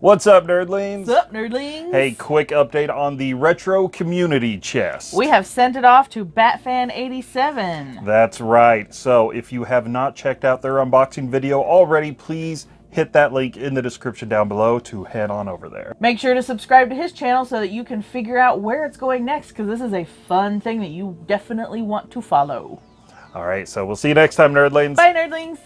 What's up, nerdlings? What's up, nerdlings? Hey, quick update on the retro community chest. We have sent it off to Batfan87. That's right. So if you have not checked out their unboxing video already, please hit that link in the description down below to head on over there. Make sure to subscribe to his channel so that you can figure out where it's going next because this is a fun thing that you definitely want to follow. All right, so we'll see you next time, nerdlings. Bye, nerdlings.